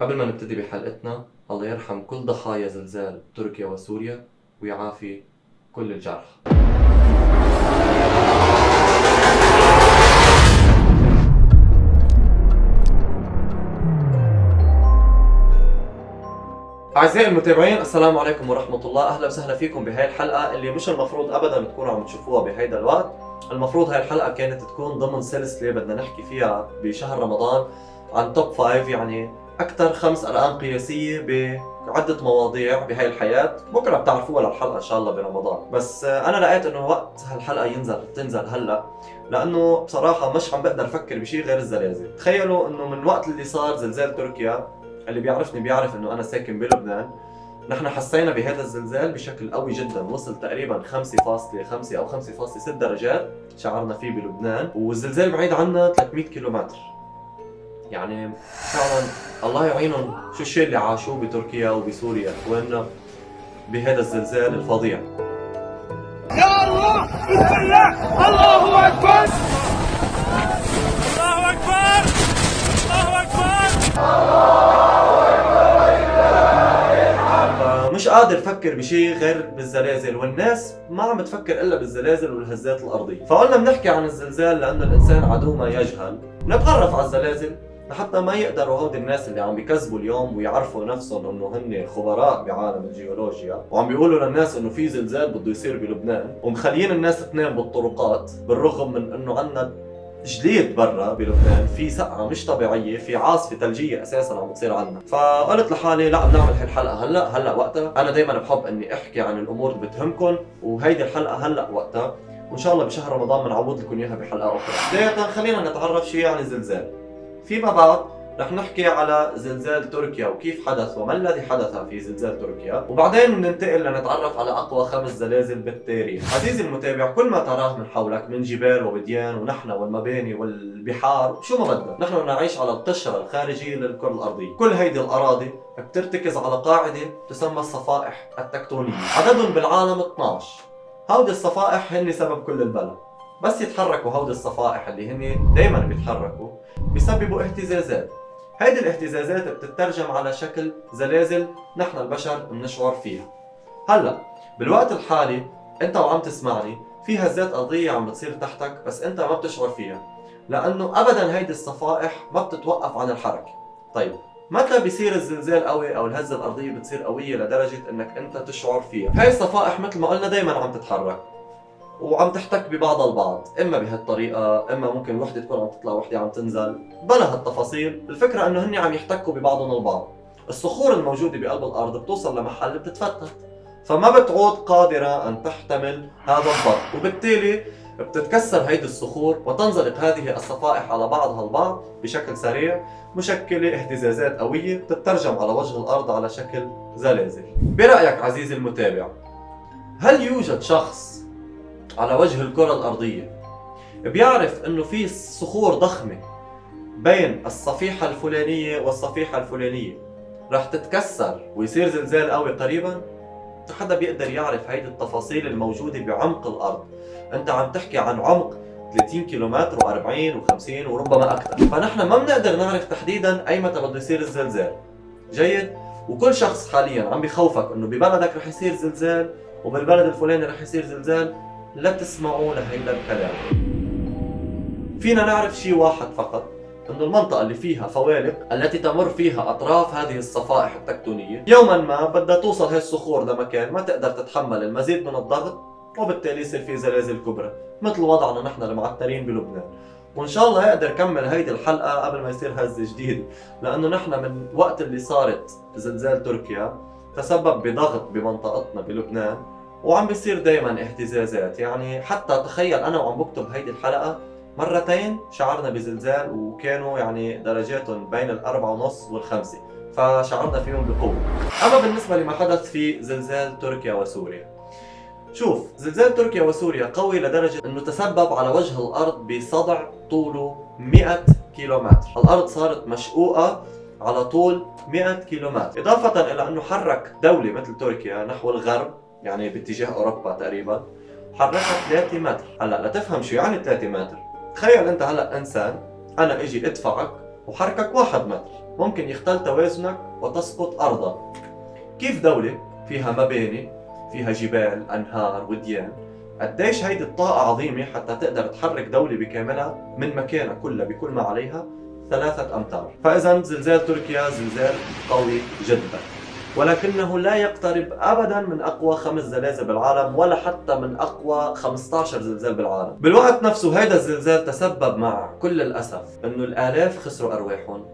قبل ما نبتدي بحلقتنا الله يرحم كل ضحايا زلزال تركيا وسوريا ويعافي كل الجرحى أعزائي المتابعين السلام عليكم ورحمة الله. أهلا وسهلا فيكم بهاي الحلقة اللي مش المفروض أبدا تكونوا عم تشوفوها بهيدا الوقت. المفروض هاي الحلقة كانت تكون ضمن سلسلة بدنا نحكي فيها بشهر رمضان عن توب فايف يعني أكثر خمس أرقام قياسية بعدة مواضيع بهاي الحياة. بكرة بتعرفوها للحلقة إن شاء الله برمضان. بس آه، أنا لقيت إنه وقت هالحلقة ينزل تنزل هلأ لأنه بصراحة مش عم بقدر أفكر بشيء غير الزلازل. تخيلوا إنه من وقت اللي صار زلزال تركيا اللي بيعرفني بيعرف إنه أنا ساكن بلبنان نحن حسينا بهذا الزلزال بشكل قوي جدا. وصل تقريبا 5.5 أو 5.6 درجات شعرنا فيه بلبنان والزلزال بعيد عنا 300 كيلومتر. يعني فعلا الله يعينهم شو الشيء اللي عاشوه بتركيا وبسوريا اخواننا بهذا الزلزال الفظيع. يا الله بسم الله الله أكبر الله أكبر الله أكبر. فمش قادر أفكر بشيء غير بالزلازل والناس ما عم تفكر إلا بالزلازل والهزات الأرضية. فقلنا بنحكي عن الزلزال لأنه الإنسان عدو ما يجهل. نتعرف على الزلازل. لحتى ما يقدروا هودي الناس اللي عم بيكذبوا اليوم ويعرفوا نفسهم إنه هن خبراء بعالم الجيولوجيا. وعم بيقولوا للناس إنه في زلزال بده يصير بلبنان. ومخليين الناس تنام بالطرقات بالرغم من إنه عندنا جليد برا بلبنان. في سقعة مش طبيعية في عاصفة ثلجية أساسا عم بتصير عنا. فقلت لحالي لا بنعمل هاي الحلقة هلأ هلأ وقتها. أنا دائما بحب إني أحكي عن الأمور اللي بتهمكم وهيدي الحلقة هلأ وقتها. وإن شاء الله بشهر رمضان بنعوض لكم إياها بحلقة أخرى. بداية خلينا نتعرف شيء عن الزلزال. فيما بعد رح نحكي على زلزال تركيا وكيف حدث وما الذي حدث في زلزال تركيا. وبعدين ننتقل لنتعرف على أقوى خمس زلازل بالتاريخ عزيزي المتابع كل ما تراه من حولك من جبال ووديان ونحن والمباني والبحار شو ما بدنا نحن نعيش على القشرة الخارجية للكرة الأرضية. كل هيدي الأراضي بترتكز على قاعدة تسمى الصفائح التكتونية. عددهم بالعالم 12 هودي الصفائح هن سبب كل البلد بس يتحركوا هودي الصفائح اللي هن دايما بيتحركوا بيسببوا اهتزازات. هيدي الاهتزازات بتترجم على شكل زلازل نحن البشر بنشعر فيها. هلأ بالوقت الحالي انت وعم تسمعني في هزات ارضيه عم بتصير تحتك بس انت ما بتشعر فيها لأنه ابدا هيدي الصفائح ما بتتوقف عن الحركة. طيب متى بيصير الزلزال قوي أو الهزة الأرضية بتصير قوية لدرجة إنك أنت تشعر فيها؟ هاي الصفائح مثل ما قلنا دائما عم تتحرك. وعم تحتك ببعضها البعض إما بهالطريقة إما ممكن وحدة تكون عم تطلع وحدة عم تنزل بلا هالتفاصيل. الفكرة إنه هن عم يحتكوا ببعضهم البعض. الصخور الموجودة بقلب الأرض بتوصل لمحل بتتفتت. فما بتعود قادرة أن تحتمل هذا الضغط وبالتالي بتتكسر هيدي الصخور وتنزلق هذه الصفائح على بعضها البعض بشكل سريع مشكلة اهتزازات قوية تترجم على وجه الأرض على شكل زلازل. برأيك عزيزي المتابع هل يوجد شخص على وجه الكرة الأرضية. بيعرف إنه في صخور ضخمة بين الصفيحة الفلانية والصفيحة الفلانية. رح تتكسر ويصير زلزال قوي قريبا. حدا بيقدر يعرف هيدي التفاصيل الموجودة بعمق الأرض. أنت عم تحكي عن عمق 30 كيلومتر و40 و50 وربما أكثر. فنحن ما بنقدر نعرف تحديدا أي متى بده يصير الزلزال. جيد؟ وكل شخص حاليا عم بخوفك إنه ببلدك رح يصير زلزال وبالبلد الفلاني رح يصير زلزال. لا تسمعوا لهيدا الكلام. فينا نعرف شيء واحد فقط إنه المنطقة اللي فيها فوالق التي تمر فيها أطراف هذه الصفائح التكتونية. يوما ما بدها توصل هاي الصخور لمكان ما تقدر تتحمل المزيد من الضغط وبالتالي يصير في زلازل كبرى مثل وضعنا نحن المعترين بلبنان. وإن شاء الله يقدر كمل هيدي الحلقة قبل ما يصير هزة جديدة لأنه نحن من وقت اللي صارت زلزال تركيا تسبب بضغط بمنطقتنا بلبنان. وعم بيصير دائما اهتزازات. يعني حتى تخيل أنا وعم بكتب هيدي الحلقة مرتين شعرنا بزلزال وكانوا يعني درجاتهم بين الأربعة ونص والخمسة فشعرنا فيهم بقوة. أما بالنسبة لما حدث في زلزال تركيا وسوريا شوف زلزال تركيا وسوريا قوي لدرجة أنه تسبب على وجه الأرض بصدع طوله 100 كيلومتر. الأرض صارت مشقوقة على طول 100 كيلومتر. إضافة إلى أنه حرك دولة مثل تركيا نحو الغرب يعني باتجاه أوروبا تقريبا. حركها 3 متر. هلأ لتفهم شو يعني 3 متر. تخيل أنت هلأ إنسان أنا إجي أدفعك وحركك واحد متر. ممكن يختل توازنك وتسقط أرضا كيف دولة فيها مباني فيها جبال أنهار وديان؟ قديش هيدي الطاقة عظيمة حتى تقدر تحرك دولة بكاملها من مكانها كلها بكل ما عليها ثلاثة أمتار. فإذا زلزال تركيا زلزال قوي جدا. ولكنه لا يقترب ابدا من أقوى خمس زلازل بالعالم ولا حتى من أقوى 15 زلزال بالعالم. بالوقت نفسه هذا الزلزال تسبب مع كل الأسف إنه الآلاف خسروا أرواحهم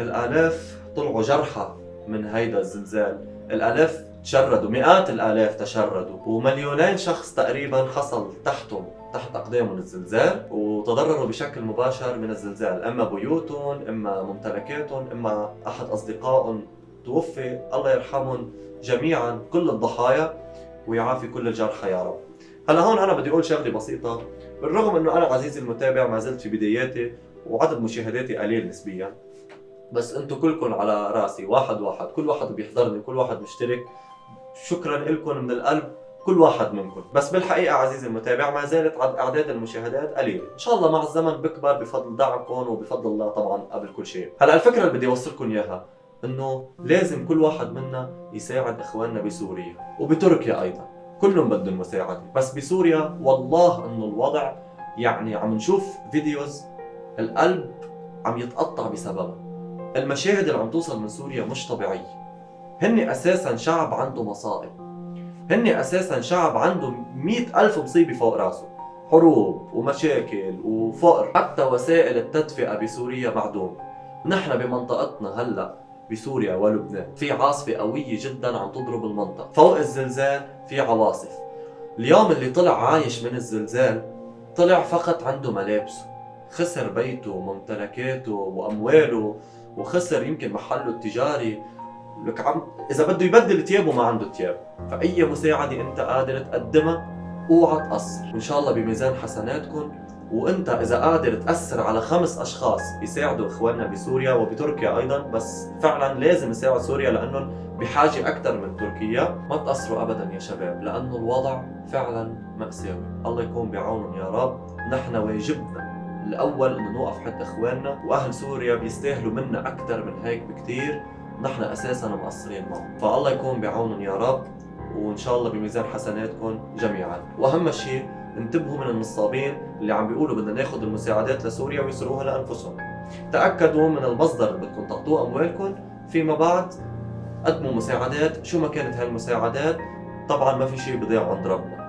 الآلاف طلعوا جرحى من هيدا الزلزال الآلاف تشردوا مئات الآلاف تشردوا ومليونين شخص تقريبا حصل تحتهم تحت أقدامهم الزلزال وتضرروا بشكل مباشر من الزلزال إما بيوتهم إما ممتلكاتهم إما أحد أصدقائهم. توفي الله يرحمهم جميعا كل الضحايا ويعافي كل الجرحى يا رب. هلا هون أنا بدي أقول شغلة بسيطة. بالرغم إنه أنا عزيزي المتابع ما زلت في بداياتي وعدد مشاهداتي قليل نسبيا. بس أنتم كلكم على رأسي واحد واحد كل واحد بيحضرني كل واحد مشترك. شكرا لكم من القلب كل واحد منكم. بس بالحقيقة عزيزي المتابع ما زالت عد أعداد المشاهدات قليلة. إن شاء الله مع الزمن بكبر بفضل دعمكم وبفضل الله طبعا قبل كل شيء. هلا الفكرة اللي بدي أوصلكم إياها إنه لازم كل واحد منا يساعد إخواننا بسوريا وبتركيا أيضا. كلهم بدهم مساعدة. بس بسوريا والله إنه الوضع يعني عم نشوف فيديوز القلب عم يتقطع بسببها. المشاهد اللي عم توصل من سوريا مش طبيعية. هن أساسا شعب عنده مصائب. هن أساسا شعب عنده مئة ألف مصيبة فوق راسه. حروب ومشاكل وفقر. حتى وسائل التدفئة بسوريا معدوم نحن بمنطقتنا هلأ بسوريا ولبنان. في عاصفة قوية جدا عم تضرب المنطقة. فوق الزلزال في عواصف. اليوم اللي طلع عايش من الزلزال طلع فقط عنده ملابسه. خسر بيته وممتلكاته وأمواله وخسر يمكن محله التجاري. لك عم إذا بده يبدل ثيابه ما عنده ثياب. فأي مساعدة أنت قادر تقدمها؟ أوعى تقصر. وان شاء الله بميزان حسناتكم. وانت إذا قادر تأثر على خمس أشخاص يساعدوا إخواننا بسوريا وبتركيا أيضا بس فعلا لازم يساعد سوريا لأنهم بحاجة أكثر من تركيا. ما تقصروا ابدا يا شباب لأنه الوضع فعلا ماساوي الله يكون بعونهم يا رب. نحن واجبنا الأول إنه نوقف حد إخواننا وأهل سوريا بيستاهلوا منا أكثر من هيك بكثير نحن أساسا مقصرين معهم. فالله يكون بعونهم يا رب وإن شاء الله بميزان حسناتكم جميعا. وأهم شيء انتبهوا من النصابين اللي عم بيقولوا بدنا ناخذ المساعدات لسوريا ويسروها لأنفسهم. تأكدوا من المصدر اللي بدكم تعطوه أموالكم. فيما بعد قدموا مساعدات. شو ما كانت هاي المساعدات طبعا ما في شيء بضيع عند ربنا.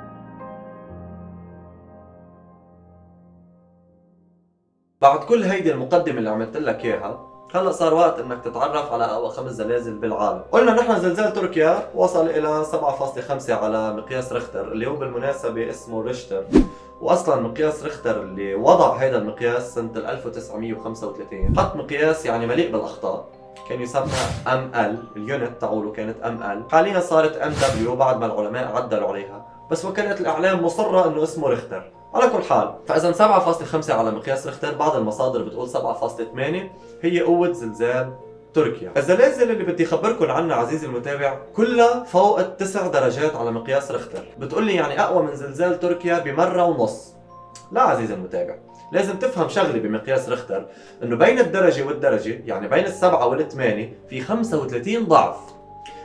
بعد كل هيدي المقدمة اللي عملت لك إياها هلا صار وقت إنك تتعرف على أقوى خمس زلازل بالعالم، قلنا نحن زلزال تركيا وصل إلى 7.5 على مقياس ريختر اللي هو بالمناسبة اسمه ريشتر، واصلا مقياس ريختر اللي وضع هذا المقياس سنة 1935 حط مقياس يعني مليء بالأخطاء. كان يسمى ML ال unit تاعوله كانت ML حاليا صارت MW بعد ما العلماء عدلوا عليها. بس وكالة الإعلام مصرة إنه اسمه ريختر. على كل حال فإذا 7.5 على مقياس ريختر بعض المصادر بتقول 7.8 هي قوة زلزال تركيا. الزلازل اللي بدي اخبركم عنها عزيزي المتابع كلها فوق التسع درجات على مقياس ريختر بتقول لي يعني أقوى من زلزال تركيا بمرة ونص. لا عزيزي المتابع لازم تفهم شغله بمقياس ريختر إنه بين الدرجة والدرجة يعني بين السبعة والثمانية في 35 ضعف.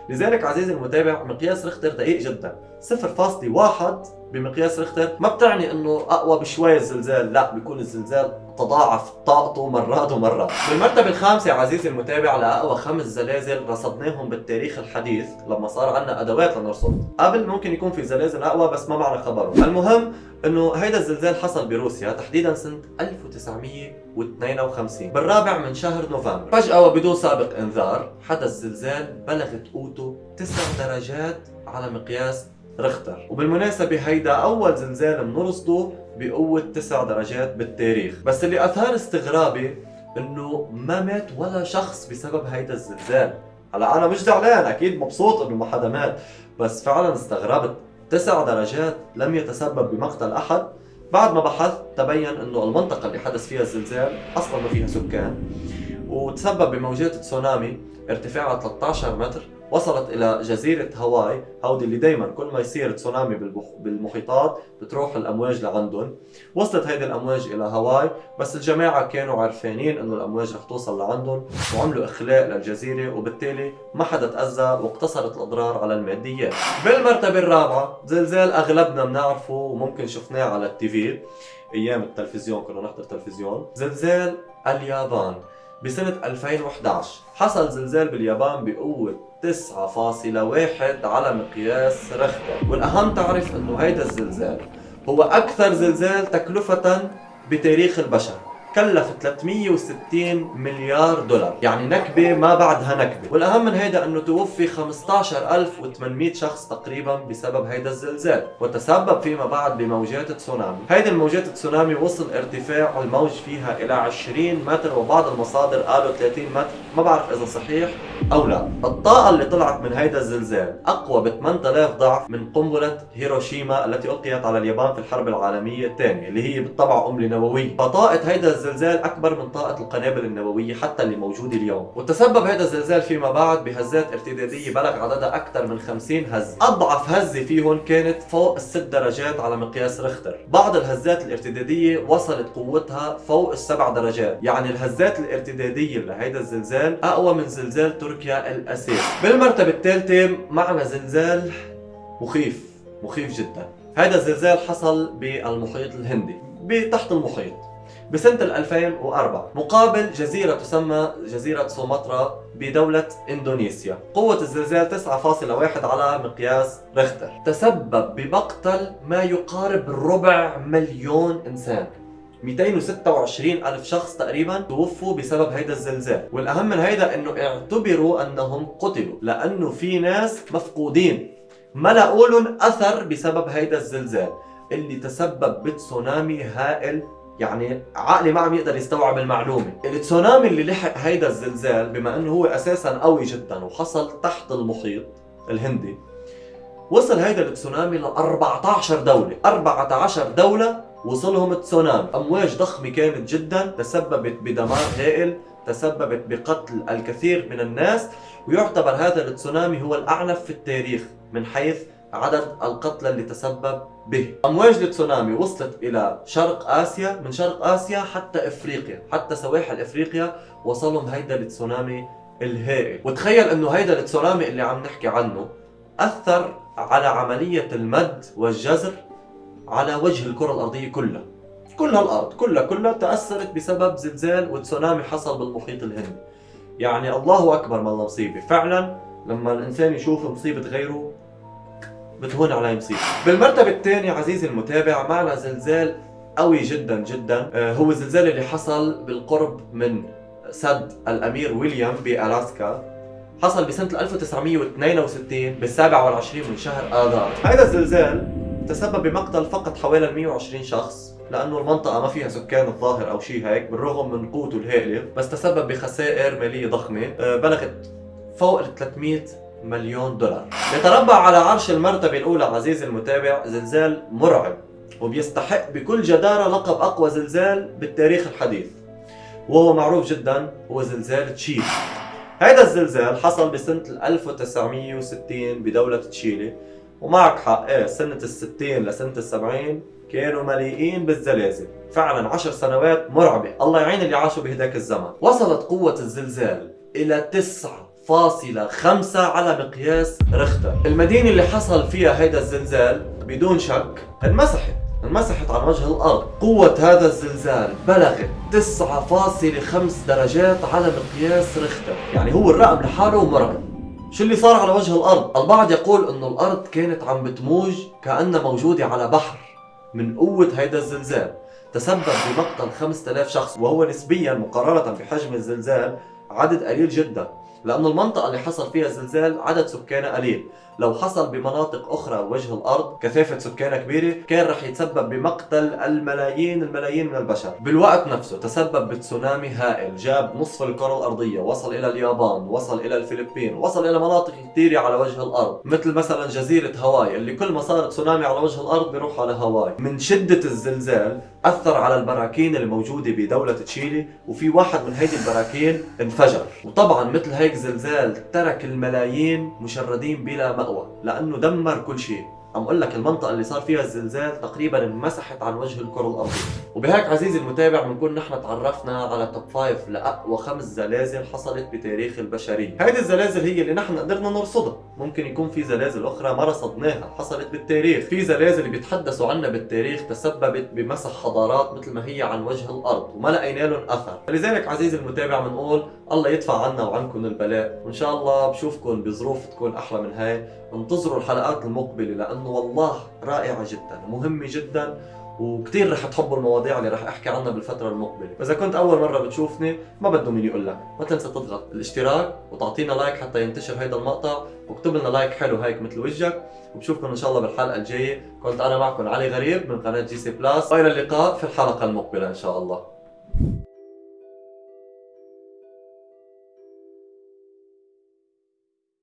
لذلك عزيزي المتابع مقياس ريختر دقيق جدا. 0.1 بمقياس ريختر ما بتعني إنه أقوى بشوي الزلزال لا بيكون الزلزال تضاعف طاقته مرات ومرات بالمرتبة الخامسة عزيزي المتابع لأقوى خمس زلازل رصدناهم بالتاريخ الحديث لما صار عندنا أدوات لنرصد. قبل ممكن يكون في زلازل أقوى بس ما معنا خبره. المهم إنه هيدا الزلزال حصل بروسيا تحديدا سنة 1952 بالرابع من شهر نوفمبر. فجأة وبدون سابق إنذار حدث زلزال بلغت قوته 9 درجات على مقياس ريختر وبالمناسبة هيدا أول زلزال بنرصده بقوة 9 درجات بالتاريخ. بس اللي أثار استغرابي إنه ما مات ولا شخص بسبب هيدا الزلزال هلا أنا مش زعلان أكيد مبسوط إنه ما حدا مات. بس فعلا استغربت. 9 درجات لم يتسبب بمقتل أحد. بعد ما بحثت تبين إنه المنطقة اللي حدث فيها الزلزال أصلا ما فيها سكان. وتسبب بموجات تسونامي ارتفاعها 13 متر. وصلت إلى جزيرة هاواي. هودي اللي دائما كل ما يصير تسونامي بالمحيطات بتروح الأمواج لعندهم. وصلت هيدي الأمواج إلى هاواي. بس الجماعة كانوا عارفانين إنه الأمواج رح توصل لعندهم وعملوا إخلاء للجزيرة وبالتالي ما حدا تأذى واقتصرت الأضرار على الماديات. بالمرتبة الرابعة زلزال أغلبنا بنعرفه وممكن شفناه على التي في أيام التلفزيون كنا نحضر تلفزيون. زلزال اليابان بسنة 2011 حصل زلزال باليابان بقوة 9.1 على مقياس رختر والأهم تعرف أنه هيدا الزلزال هو أكثر زلزال تكلفة بتاريخ البشر. كلف 360 مليار دولار. يعني نكبة ما بعدها نكبة. والأهم من هيدا أنه توفي 15800 شخص تقريبا بسبب هيدا الزلزال. وتسبب فيما بعد بموجات تسونامي. هيدي الموجات التسونامي وصل ارتفاع الموج فيها إلى 20 متر وبعض المصادر قالوا 30 متر. ما بعرف إذا صحيح أو لا. الطاقة اللي طلعت من هيدا الزلزال أقوى ب 8000 ضعف من قنبلة هيروشيما التي ألقيت على اليابان في الحرب العالمية الثانية اللي هي بالطبع قنبلة نووية فطاقة هيدا الزلزال أكبر من طاقة القنابل النووية حتى اللي موجودة اليوم. وتسبب هيدا الزلزال فيما بعد بهزات ارتدادية بلغ عددها أكثر من 50 هزة أضعف هزة فيهم كانت فوق الست درجات على مقياس رختر بعض الهزات الارتدادية وصلت قوتها فوق السبع درجات. يعني الهزات الارتدادية لهيدا الزلزال أقوى من زلزال تركيا الأساسي بالمرتبة الثالثة معنا زلزال مخيف. مخيف جدا. هذا الزلزال حصل بالمحيط الهندي. تحت المحيط. بسنة 2004 مقابل جزيرة تسمى جزيرة سومطرة بدولة إندونيسيا. قوة الزلزال 9.1 على مقياس رختر تسبب بمقتل ما يقارب ربع مليون إنسان. 226 ألف شخص تقريبا توفوا بسبب هيدا الزلزال. والأهم من هيدا أنه اعتبروا أنهم قتلوا لأنه في ناس مفقودين. ما لهم أثر بسبب هيدا الزلزال. اللي تسبب بتسونامي هائل يعني عقلي ما عم يقدر يستوعب المعلومة. التسونامي اللي لحق هيدا الزلزال بما إنه هو أساسا قوي جدا وحصل تحت المحيط الهندي وصل هيدا التسونامي ل 14 دولة. 14 دولة وصلهم التسونامي. أمواج ضخمة كانت جدا تسببت بدمار هائل تسببت بقتل الكثير من الناس ويعتبر هذا التسونامي هو الأعنف في التاريخ من حيث عدد القتلى اللي تسبب به. أمواج التسونامي وصلت إلى شرق آسيا من شرق آسيا حتى إفريقيا حتى سواحل إفريقيا وصلهم هيدا التسونامي الهائل. وتخيل إنه هيدا التسونامي اللي عم نحكي عنه أثر على عملية المد والجزر على وجه الكرة الأرضية كلها. كل هالارض كلها كلها تأثرت بسبب زلزال وتسونامي حصل بالمحيط الهندي. يعني الله أكبر ما الله مصيبة. فعلا لما الإنسان يشوف مصيبة غيره بتهون عليه مصيبه بالمرتبة الثانية عزيزي المتابع معنا زلزال قوي جدا جدا. آه، هو الزلزال اللي حصل بالقرب من سد الأمير ويليام بألاسكا. حصل بسنة 1962 بالسابع والعشرين من شهر آذار. هذا الزلزال تسبب بمقتل فقط حوالي 120 شخص لأنه المنطقة ما فيها سكان الظاهر أو شيء هيك بالرغم من قوته الهائلة بس تسبب بخسائر مالية ضخمة. آه، بلغت فوق ال 300 مليون دولار. يتربع على عرش المرتبة الأولى عزيزي المتابع زلزال مرعب وبيستحق بكل جدارة لقب أقوى زلزال بالتاريخ الحديث. وهو معروف جدا هو زلزال تشيلي. هذا الزلزال حصل بسنة 1960 بدولة تشيلي ومعك حق إيه سنة الستين لسنة السبعين كانوا مليئين بالزلازل. فعلا عشر سنوات مرعبة. الله يعين اللي عاشوا بهداك الزمن. وصلت قوة الزلزال إلى تسعة فاصلة خمسة على مقياس رختر. المدينة اللي حصل فيها هيدا الزلزال بدون شك انمسحت. انمسحت عن وجه الأرض. قوة هذا الزلزال بلغت 9.5 درجات على مقياس رختر. يعني هو الرقم لحاله مرعب شو اللي صار على وجه الأرض؟ البعض يقول أنه الأرض كانت عم بتموج كأنها موجودة على بحر من قوة هيدا الزلزال. تسبب بمقتل 5000 شخص وهو نسبيا مقارنة بحجم الزلزال عدد قليل جدا. لأنه المنطقة اللي حصل فيها الزلزال عدد سكانها قليل. لو حصل بمناطق أخرى وجه الأرض كثافة سكانها كبيرة كان رح يتسبب بمقتل الملايين الملايين من البشر. بالوقت نفسه تسبب بتسونامي هائل جاب نصف الكرة الأرضية وصل إلى اليابان وصل إلى الفلبين وصل إلى مناطق كثيرة على وجه الأرض مثل مثلا جزيرة هاواي اللي كل ما صار تسونامي على وجه الأرض بيروح على هاواي. من شدة الزلزال أثر على البراكين الموجودة بدولة تشيلي وفي واحد من هيدي البراكين انفجر. وطبعا مثل هيك زلزال ترك الملايين مشردين بلا مأوى لأنه دمر كل شيء. عم أقول لك المنطقة اللي صار فيها الزلزال تقريبا انمسحت عن وجه الكرة الأرضية. وبهيك عزيزي المتابع بنكون نحن تعرفنا على توب 5 لأقوى خمس زلازل حصلت بتاريخ البشرية. هيدي الزلازل هي اللي نحن قدرنا نرصدها. ممكن يكون في زلازل أخرى ما رصدناها حصلت بالتاريخ. في زلازل بيتحدثوا عنها بالتاريخ تسببت بمسح حضارات مثل ما هي عن وجه الأرض وما لقينا لهم أثر. فلذلك عزيزي المتابع بنقول الله يدفع عنا وعنكم البلاء. وإن شاء الله بشوفكم بظروف تكون أحلى من هاي. انتظروا الحلقات المقبلة لأنه والله رائعة جدا ومهمة جدا وكثير رح تحبوا المواضيع اللي رح أحكي عنها بالفترة المقبلة، وإذا كنت أول مرة بتشوفني ما بدهم مني أقول لك، ما تنسى تضغط الاشتراك وتعطينا like حتى ينتشر هيدا المقطع، واكتب لنا like حلو هيك مثل وجهك، وبشوفكم إن شاء الله بالحلقة الجاية، كنت أنا معكم علي غريب من قناة جي سي بلاس، وإلى اللقاء في الحلقة المقبلة إن شاء الله.